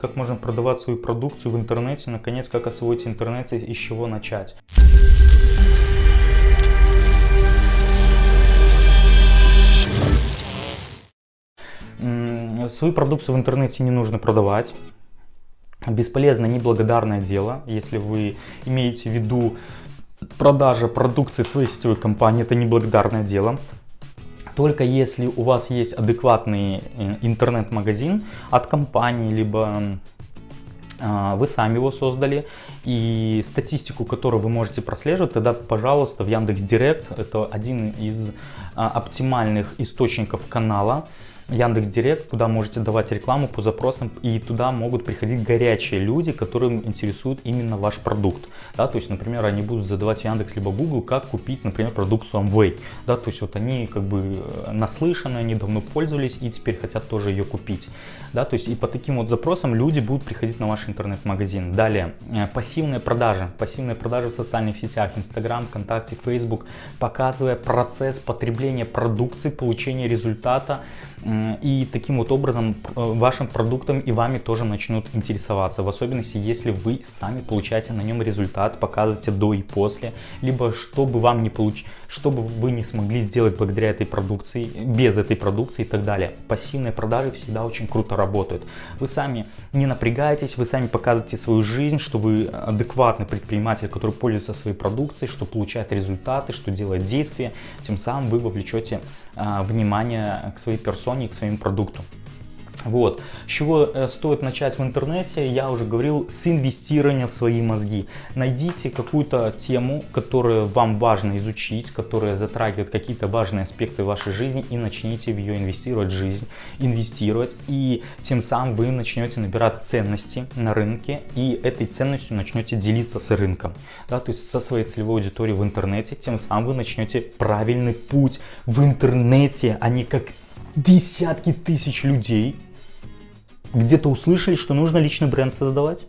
Как можно продавать свою продукцию в интернете, наконец, как освоить интернет и с чего начать. Свою продукцию в интернете не нужно продавать. Бесполезно, неблагодарное дело. Если вы имеете в виду продажа продукции своей сетевой компании, это неблагодарное дело. Только если у вас есть адекватный э, интернет-магазин от компании, либо а, вы сами его создали, и статистику, которую вы можете прослеживать, тогда, пожалуйста, в Яндекс Директ, это один из а, оптимальных источников канала, Яндекс Директ, куда можете давать рекламу по запросам, и туда могут приходить горячие люди, которым интересует именно ваш продукт. Да, то есть, например, они будут задавать Яндекс либо Google, как купить, например, продукцию Amway. Да, то есть, вот они как бы э, наслышаны, они давно пользовались и теперь хотят тоже ее купить. Да, то есть, и по таким вот запросам люди будут приходить на ваш интернет-магазин. Далее, э, пассивные продажи. Пассивные продажи в социальных сетях, Instagram, ВКонтакте, Facebook, показывая процесс потребления продукции, получения результата, и таким вот образом э, вашим продуктом и вами тоже начнут интересоваться, в особенности если вы сами получаете на нем результат, показываете до и после, либо чтобы вам не получить что бы вы не смогли сделать благодаря этой продукции, без этой продукции и так далее. Пассивные продажи всегда очень круто работают. Вы сами не напрягаетесь, вы сами показываете свою жизнь, что вы адекватный предприниматель, который пользуется своей продукцией, что получает результаты, что делает действия. Тем самым вы вовлечете а, внимание к своей персоне и к своему продукту. Вот. С чего э, стоит начать в интернете, я уже говорил, с инвестирования в свои мозги. Найдите какую-то тему, которую вам важно изучить, которая затрагивает какие-то важные аспекты вашей жизни и начните в ее инвестировать в жизнь, инвестировать. И тем самым вы начнете набирать ценности на рынке и этой ценностью начнете делиться с рынком. Да, то есть со своей целевой аудиторией в интернете, тем самым вы начнете правильный путь в интернете, а не как десятки тысяч людей где-то услышали, что нужно личный бренд создавать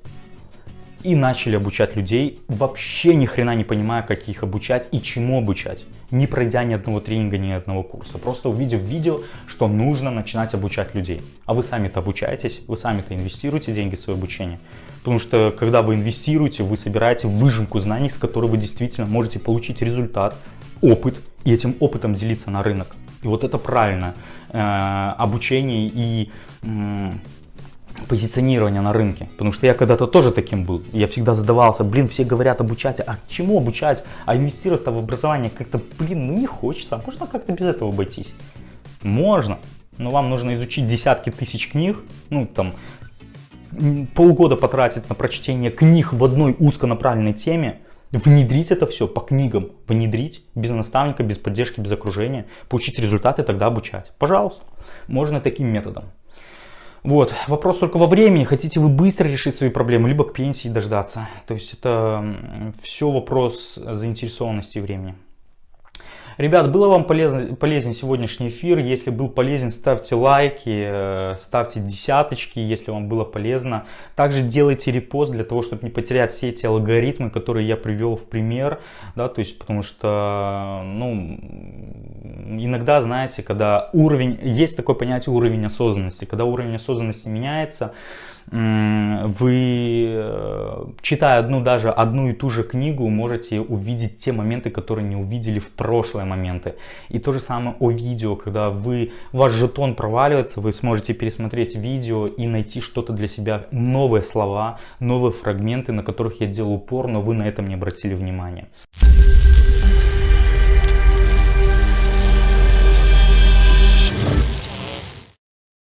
и начали обучать людей, вообще ни хрена не понимая, как их обучать и чему обучать, не пройдя ни одного тренинга, ни одного курса, просто увидев видео, что нужно начинать обучать людей. А вы сами-то обучаетесь, вы сами-то инвестируете деньги в свое обучение, потому что когда вы инвестируете, вы собираете выжимку знаний, с которой вы действительно можете получить результат, опыт и этим опытом делиться на рынок. И вот это правильно э, обучение и позиционирования на рынке. Потому что я когда-то тоже таким был. Я всегда задавался, блин, все говорят обучать, а чему обучать? А инвестировать-то в образование как-то, блин, ну не хочется. А можно как-то без этого обойтись? Можно. Но вам нужно изучить десятки тысяч книг, ну там полгода потратить на прочтение книг в одной узконаправленной теме, внедрить это все по книгам, внедрить без наставника, без поддержки, без окружения, получить результаты, тогда обучать. Пожалуйста, можно таким методом. Вот, вопрос только во времени, хотите вы быстро решить свои проблемы, либо к пенсии дождаться. То есть это все вопрос заинтересованности времени. Ребят, было вам полезен, полезен сегодняшний эфир? Если был полезен, ставьте лайки, э, ставьте десяточки, если вам было полезно. Также делайте репост для того, чтобы не потерять все эти алгоритмы, которые я привел в пример. Да, то есть, потому что, ну, иногда, знаете, когда уровень, есть такое понятие уровень осознанности. Когда уровень осознанности меняется, вы, э, читая одну даже одну и ту же книгу, можете увидеть те моменты, которые не увидели в прошлые моменты. И то же самое о видео, когда вы, ваш жетон проваливается, вы сможете пересмотреть видео и найти что-то для себя, новые слова, новые фрагменты, на которых я делал упор, но вы на этом не обратили внимания.